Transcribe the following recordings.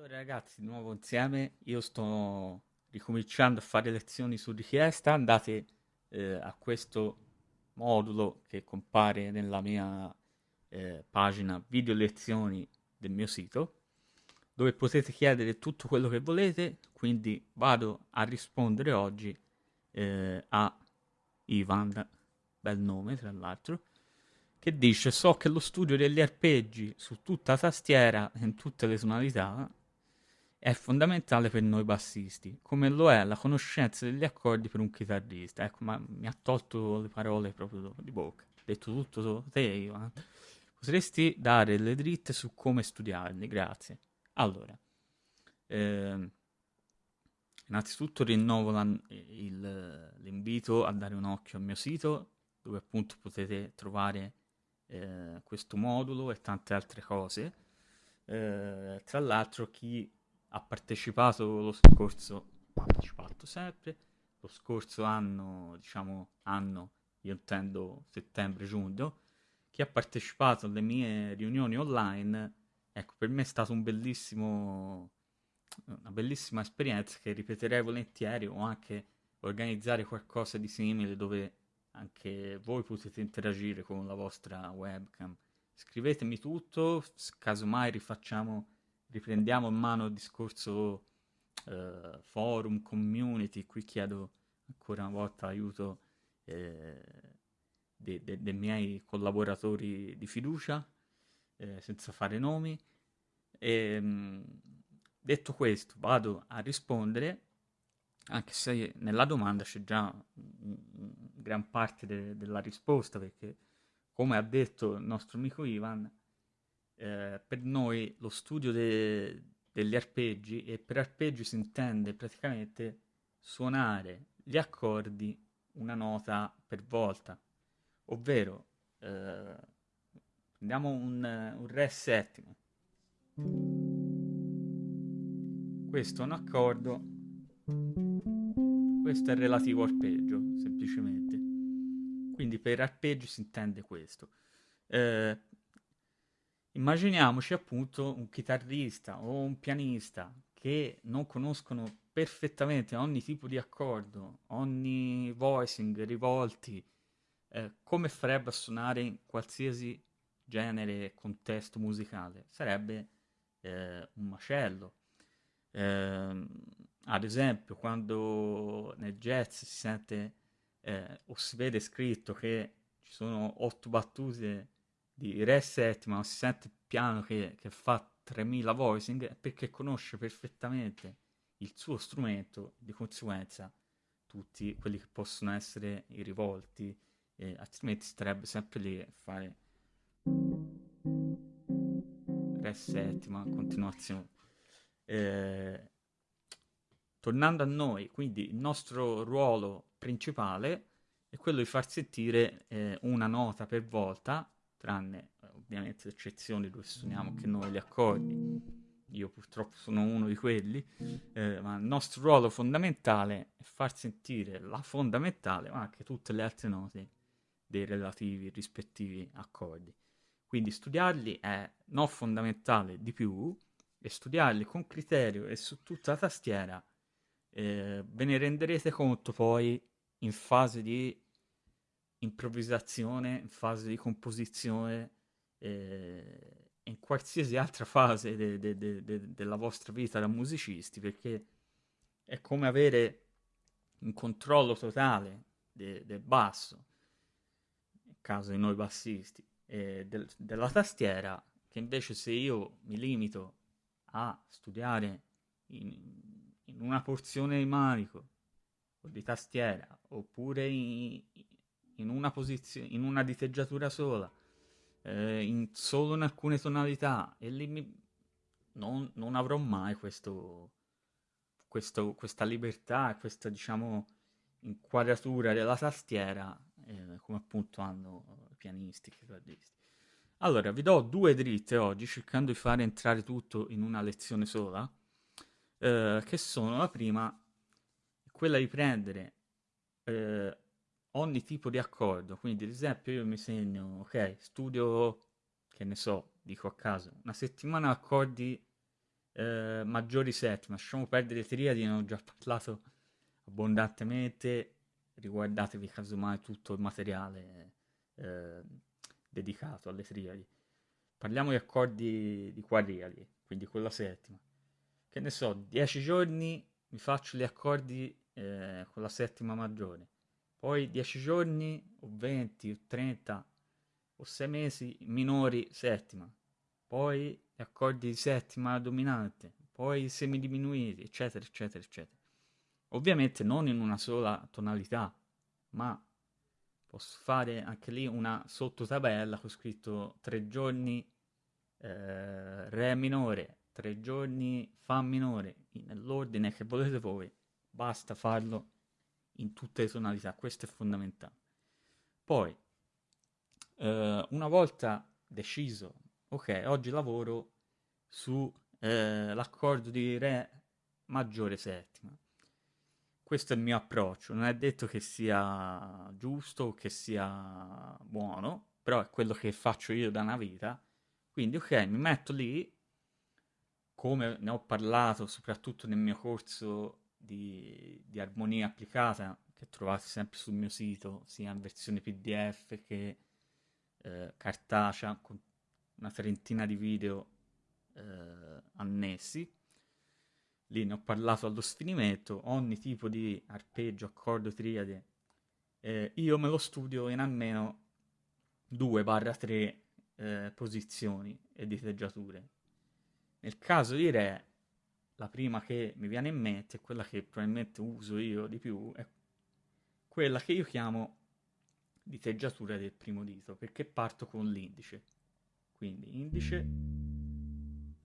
Allora ragazzi, di nuovo insieme, io sto ricominciando a fare lezioni su richiesta, andate eh, a questo modulo che compare nella mia eh, pagina video lezioni del mio sito, dove potete chiedere tutto quello che volete, quindi vado a rispondere oggi eh, a Ivan, bel nome tra l'altro, che dice so che lo studio degli arpeggi su tutta tastiera in tutte le tonalità è fondamentale per noi bassisti, come lo è la conoscenza degli accordi per un chitarrista. Ecco, ma mi ha tolto le parole proprio di bocca. Ho detto tutto te, Ivan. Potresti dare le dritte su come studiarli, grazie. Allora, eh, innanzitutto rinnovo la, il, l'invito a dare un occhio al mio sito, dove appunto potete trovare eh, questo modulo e tante altre cose. Eh, tra l'altro chi ha partecipato lo scorso, partecipato sempre, lo scorso anno, diciamo anno, io intendo settembre-giugno, chi ha partecipato alle mie riunioni online, ecco, per me è stato un una bellissima esperienza che ripeterei volentieri o anche organizzare qualcosa di simile dove anche voi potete interagire con la vostra webcam. Scrivetemi tutto, casomai rifacciamo riprendiamo in mano il discorso eh, forum, community, qui chiedo ancora una volta aiuto eh, dei, dei, dei, miei collaboratori di fiducia, eh, senza fare nomi. E, mh, detto questo, vado a rispondere, anche se nella domanda c'è già gran parte de- della risposta, perché come ha detto il nostro amico Ivan, eh, per noi lo studio de- degli arpeggi, e per arpeggi si intende praticamente suonare gli accordi una nota per volta, ovvero eh, prendiamo un, un Re settimo, questo è un accordo, questo è relativo arpeggio, semplicemente. Quindi per arpeggi si intende questo. Eh, Immaginiamoci appunto un chitarrista o un pianista che non conoscono perfettamente ogni tipo di accordo, ogni voicing, rivolti, eh, come farebbe a suonare in qualsiasi genere e contesto musicale? Sarebbe eh, un macello. Eh, ad esempio, quando nel jazz si sente eh, o si vede scritto che ci sono otto battute di Re settima, non si sente piano che, che fa 3000 voicing perché conosce perfettamente il suo strumento, di conseguenza tutti quelli che possono essere i rivolti, eh, altrimenti starebbe sempre lì a fare Re settima, continuazione. Eh, tornando a noi, quindi il nostro ruolo principale è quello di far sentire eh, una nota per volta tranne eh, ovviamente eccezioni dove suoniamo anche noi gli accordi. Io purtroppo sono uno di quelli, eh, ma il nostro ruolo fondamentale è far sentire la fondamentale, ma anche tutte le altre note dei relativi rispettivi accordi. Quindi studiarli è non fondamentale di più, e studiarli con criterio e su tutta la tastiera eh, ve ne renderete conto poi in fase di improvvisazione, in fase di composizione eh, in qualsiasi altra fase de- de- de- della vostra vita da musicisti, perché è come avere un controllo totale del basso, nel caso di noi bassisti, e del- della tastiera, che invece se io mi limito a studiare in, in una porzione di manico o di tastiera, oppure in, in una posizione, in una diteggiatura sola, eh, in, solo in alcune tonalità, e lì mi, non, non, avrò mai questo, questo, questa libertà, questa diciamo inquadratura della tastiera, eh, come appunto hanno i pianisti, chitarristi. Allora, vi do due dritte oggi, cercando di fare entrare tutto in una lezione sola, eh, che sono la prima, quella di prendere eh, ogni tipo di accordo. Quindi, ad esempio, io mi segno, ok, studio, che ne so, dico a caso, una settimana accordi eh, maggiori settima. Lasciamo perdere triadi, ne ho già parlato abbondantemente. Riguardatevi casomai tutto il materiale eh, dedicato alle triadi. Parliamo di accordi di quadriadi, quindi con la settima. Che ne so, 10 giorni mi faccio gli accordi eh, con la settima maggiore. Poi 10 giorni o 20 o 30 o 6 mesi minori settima. Poi gli accordi di settima dominante. Poi semidiminuiti, eccetera, eccetera, eccetera. Ovviamente non in una sola tonalità, ma posso fare anche lì una sottotabella con scritto 3 giorni eh, Re minore, 3 giorni Fa minore, nell'ordine che volete voi, basta farlo in tutte le tonalità, questo è fondamentale. Poi, eh, una volta deciso, ok, oggi lavoro sull'accordo eh, di Re maggiore settima. Questo è il mio approccio, non è detto che sia giusto o che sia buono, però è quello che faccio io da una vita. Quindi, ok, mi metto lì, come ne ho parlato soprattutto nel mio corso di, di armonia applicata, che trovate sempre sul mio sito, sia in versione PDF che eh, cartacea, con una trentina di video eh, annessi lì ne ho parlato allo sfinimento, ogni tipo di arpeggio, accordo, triade, eh, io me lo studio in almeno 2-3 eh, posizioni e diteggiature. Nel caso di Re, la prima che mi viene in mente, quella che probabilmente uso io di più, è quella che io chiamo diteggiatura del primo dito, perché parto con l'indice. Quindi indice,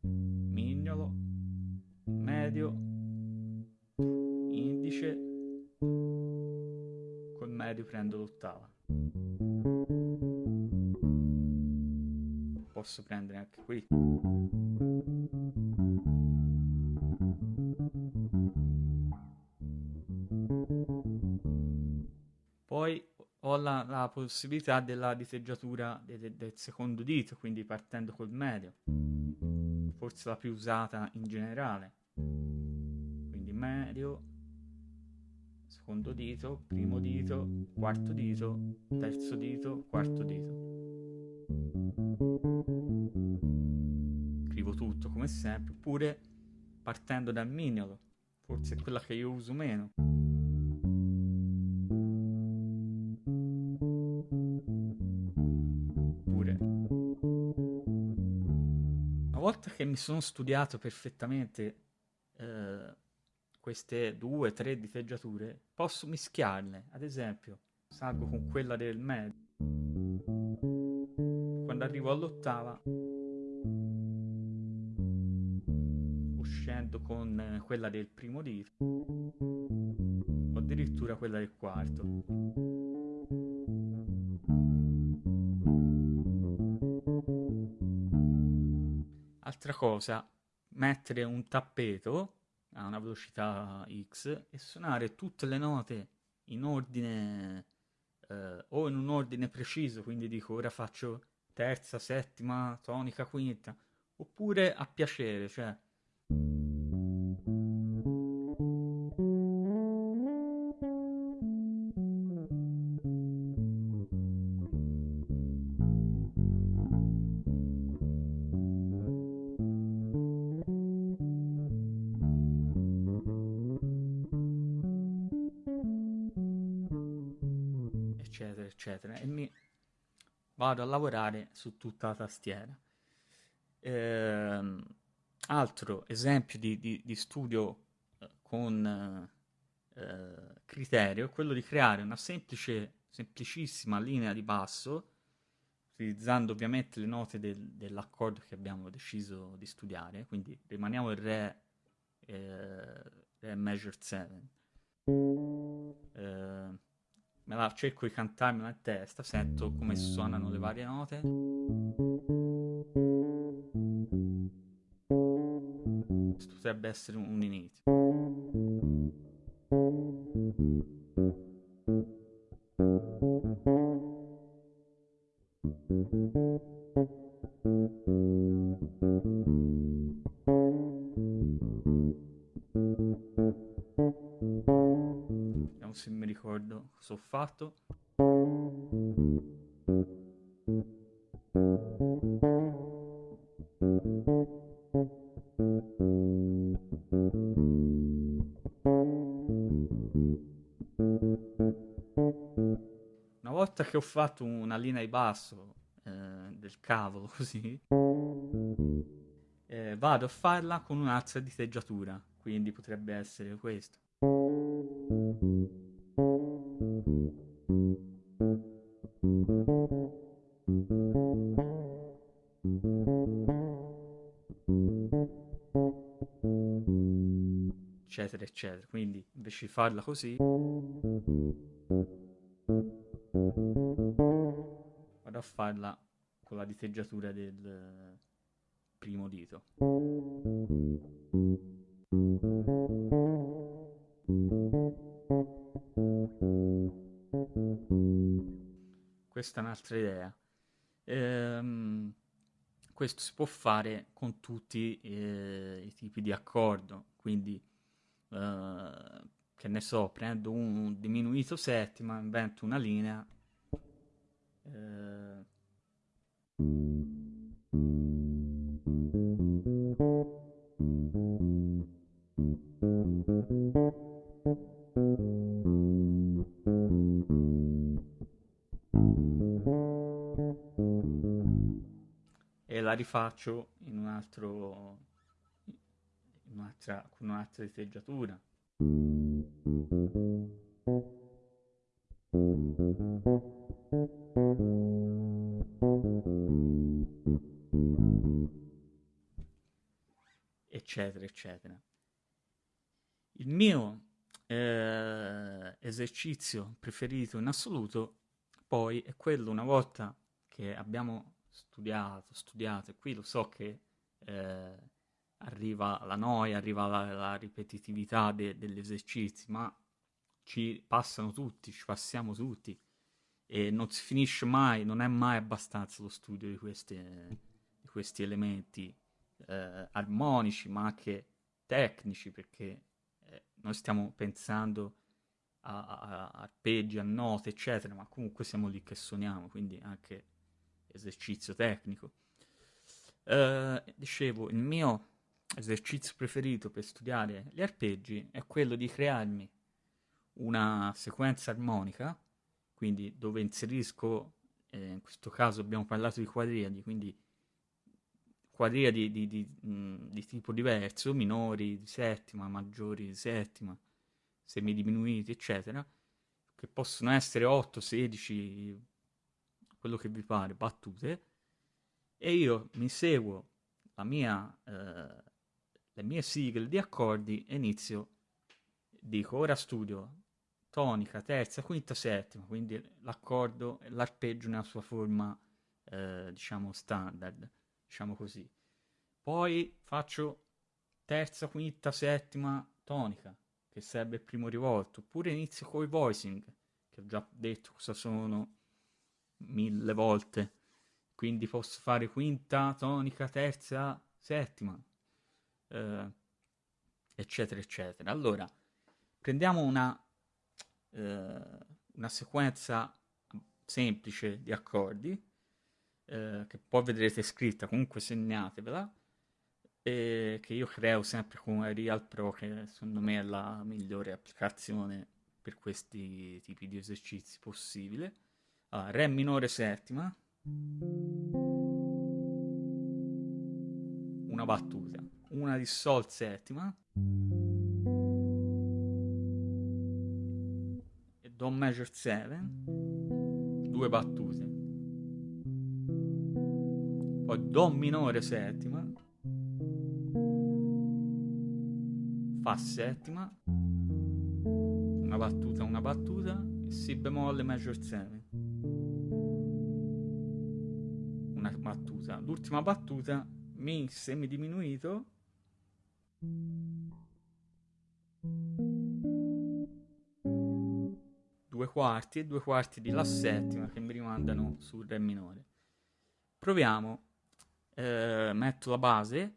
mignolo, medio, indice, col medio prendo l'ottava. Posso prendere anche qui. Ho la, possibilità della diteggiatura del, del secondo dito, quindi partendo col medio forse la più usata in generale. Quindi medio, secondo dito, primo dito, quarto dito, terzo dito, quarto dito. Scrivo tutto come sempre, oppure partendo dal mignolo, forse è quella che io uso meno. Volta che mi sono studiato perfettamente eh, queste due, o tre diteggiature, posso mischiarle. Ad esempio, salgo con quella del medio. Quando arrivo all'ottava, scendo con quella del primo dito, o addirittura quella del quarto. Altra cosa, mettere un tappeto a una velocità X e suonare tutte le note in ordine eh, o in un ordine preciso, quindi dico ora faccio terza, settima, tonica, quinta, oppure a piacere, cioè eccetera, e mi vado a lavorare su tutta la tastiera. Ehm, altro esempio di, di, di studio eh, con eh, criterio è quello di creare una semplice, semplicissima linea di basso, utilizzando ovviamente le note del, dell'accordo che abbiamo deciso di studiare, quindi rimaniamo il Re, eh, re Measure 7. Eh, me la cerco di cantarmela in testa, sento come suonano le varie note. Questo potrebbe essere un inizio. Ricordo cosa ho fatto. Una volta che ho fatto una linea di basso eh, del cavolo così, eh, vado a farla con un'altra diteggiatura, quindi potrebbe essere questo. Eccetera. Quindi invece di farla così vado a farla con la diteggiatura del primo dito. Questa è un'altra idea. Ehm, questo si può fare con tutti eh, i tipi di accordo. Quindi eh, che ne so prendo un diminuito settima invento una linea eh, e la rifaccio in un altro un'altra, con un'altra diteggiatura eccetera eccetera. Il mio eh, esercizio preferito in assoluto poi è quello una volta che abbiamo studiato, studiato e qui lo so che eh, arriva la noia, arriva la, la ripetitività de, degli esercizi, ma ci passano tutti, ci passiamo tutti e non si finisce mai, non è mai abbastanza lo studio di, queste, di questi elementi eh, armonici, ma anche tecnici, perché eh, noi stiamo pensando a, a, arpeggi, a note, eccetera, ma comunque siamo lì che suoniamo, quindi anche esercizio tecnico. Eh, dicevo, il mio esercizio preferito per studiare gli arpeggi è quello di crearmi una sequenza armonica, quindi dove inserisco, eh, in questo caso abbiamo parlato di quadriadi, quindi quadriadi di, di, di, di tipo diverso, minori di settima, maggiori di settima, semidiminuiti, eccetera, che possono essere 8, 16, quello che vi pare, battute, e io mi seguo la mia, eh, le mie sigle di accordi e inizio, dico ora studio tonica, terza, quinta, settima, quindi l'accordo, l'arpeggio nella sua forma, eh, diciamo, standard, diciamo così. Poi faccio terza, quinta, settima, tonica, che serve il primo rivolto, oppure inizio con i voicing, che ho già detto cosa sono mille volte, quindi posso fare quinta, tonica, terza, settima, eh, eccetera, eccetera. Allora, prendiamo una, eh, una sequenza semplice di accordi, eh, che poi vedrete scritta, comunque segnatevela, e che io creo sempre con Real Pro, che secondo me è la migliore applicazione per questi tipi di esercizi possibile. Allora, Re minore settima, una battuta, una di Sol settima. E Do major 7, due battute, poi Do minore settima, Fa settima, una battuta, una battuta, e Si bemolle major 7. Una battuta. L'ultima battuta, Mi semidiminuito, due quarti e due quarti di La settima che mi rimandano sul Re minore. Proviamo, eh, metto la base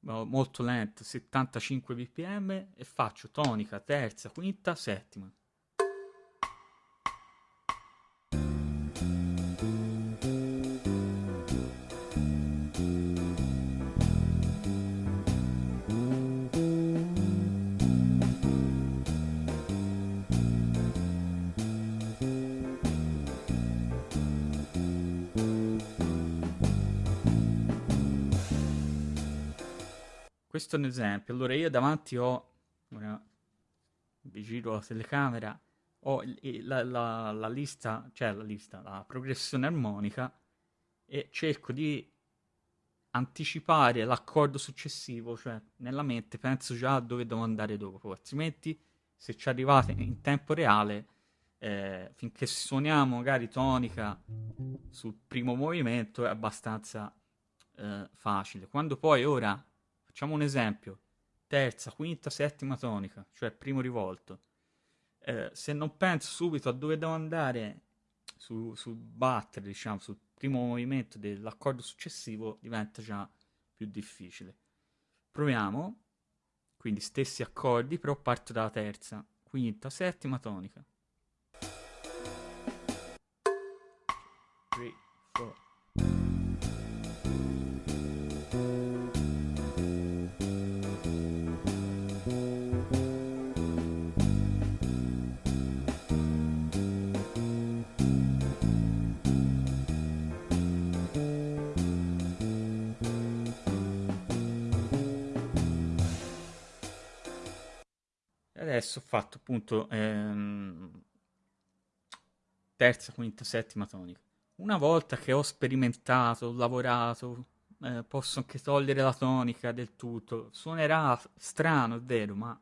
molto lento, 75 bpm e faccio tonica, terza, quinta, settima. Questo è un esempio. Allora io davanti ho, ora vi giro la telecamera, ho la, la, la lista, cioè la lista, la progressione armonica e cerco di anticipare l'accordo successivo, cioè nella mente penso già a dove devo andare dopo, altrimenti se ci arrivate in tempo reale, eh, finché suoniamo magari tonica sul primo movimento è abbastanza eh, facile. Quando poi ora, facciamo un esempio, terza, quinta, settima tonica, cioè primo rivolto, eh, se non penso subito a dove devo andare su, sul battere, diciamo, sul primo movimento dell'accordo successivo, diventa già più difficile. Proviamo, quindi stessi accordi, però parto dalla terza, quinta, settima tonica. 3, 4. Adesso ho fatto appunto ehm, terza, quinta, settima tonica. Una volta che ho sperimentato, ho lavorato, eh, posso anche togliere la tonica del tutto. Suonerà strano, è vero, ma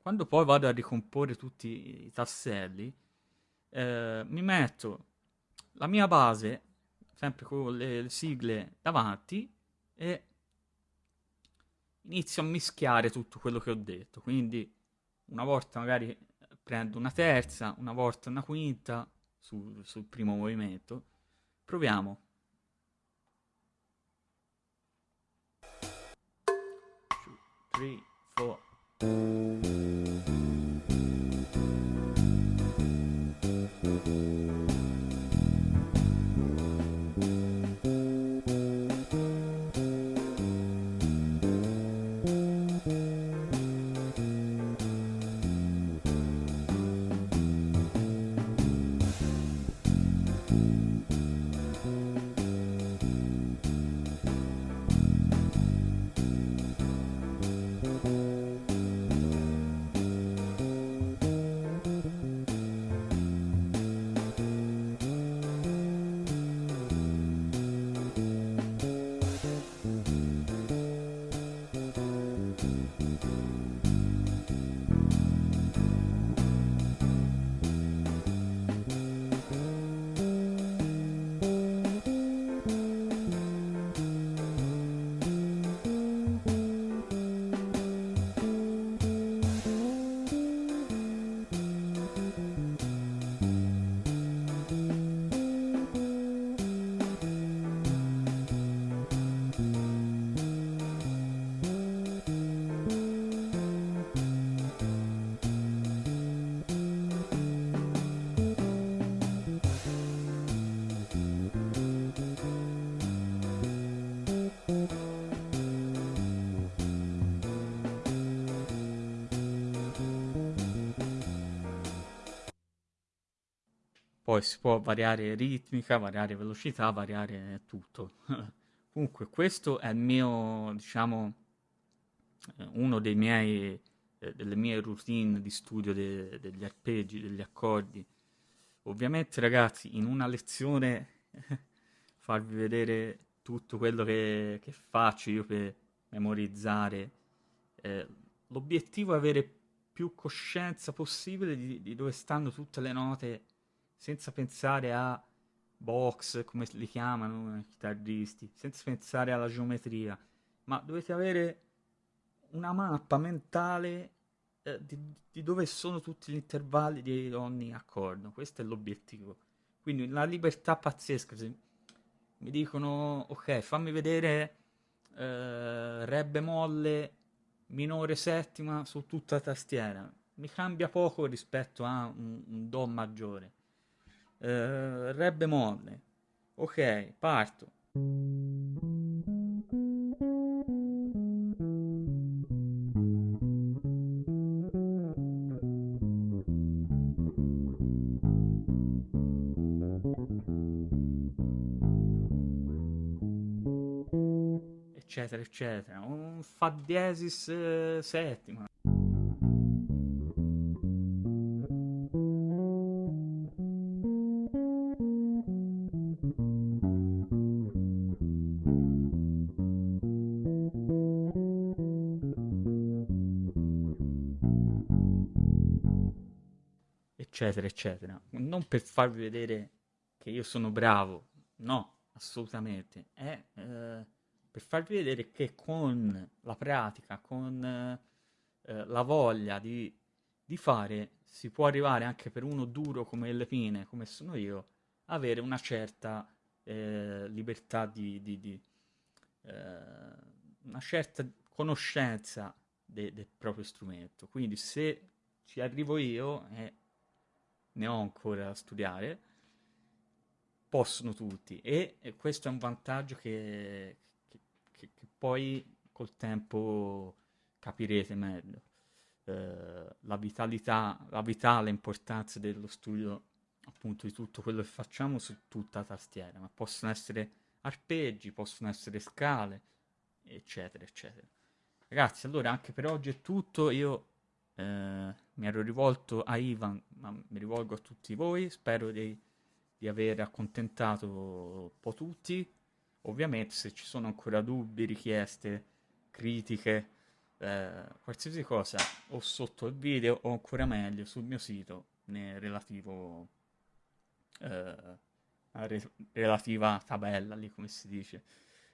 quando poi vado a ricomporre tutti i tasselli, eh, mi metto la mia base, sempre con le, le sigle davanti, e inizio a mischiare tutto quello che ho detto. Quindi una volta magari prendo una terza, una volta una quinta sul, sul primo movimento. Proviamo. Two, three, four. Poi si può variare ritmica, variare velocità, variare tutto. Comunque questo è il mio, diciamo, eh, uno dei miei, eh, delle mie routine di studio de- degli arpeggi, degli accordi. Ovviamente ragazzi, in una lezione farvi vedere tutto quello che, che faccio io per memorizzare. Eh, l'obiettivo è avere più coscienza possibile di, di dove stanno tutte le note senza pensare a box, come li chiamano i chitarristi, senza pensare alla geometria, ma dovete avere una mappa mentale eh, di, di, dove sono tutti gli intervalli di ogni accordo. Questo è l'obiettivo. Quindi una libertà pazzesca. Se mi dicono, ok, fammi vedere eh, Re bemolle minore settima su tutta la tastiera. Mi cambia poco rispetto a un, un Do maggiore eh, Re bemolle. Ok, parto. eccetera eccetera un fa diesis eh, settima. Eccetera, eccetera. Non per farvi vedere che io sono bravo, no, assolutamente. È eh, per farvi vedere che con la pratica, con eh, la voglia di, di, fare, si può arrivare anche per uno duro come le pine, come sono io, avere una certa eh, libertà di, di, di eh, una certa conoscenza de, del proprio strumento. Quindi se ci arrivo io, eh, ne ho ancora da studiare, possono tutti e, e questo è un vantaggio che, che, che, che, poi col tempo capirete meglio. Eh, la vitalità, la vitale importanza dello studio appunto di tutto quello che facciamo su tutta la tastiera, ma possono essere arpeggi, possono essere scale, eccetera, eccetera. Ragazzi, allora anche per oggi è tutto, io eh, mi ero rivolto a Ivan, ma mi rivolgo a tutti voi, spero di, di aver accontentato un po' tutti. Ovviamente se ci sono ancora dubbi, richieste, critiche, eh, qualsiasi cosa, o sotto il video o ancora meglio sul mio sito, nel relativo eh, re- relativa tabella lì come si dice.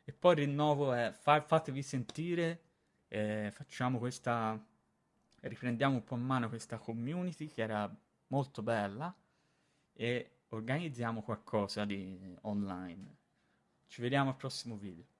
E poi il rinnovo è fa- fatevi sentire, eh, facciamo questa riprendiamo un po' in mano questa community che era molto bella e organizziamo qualcosa di online. Ci vediamo al prossimo video.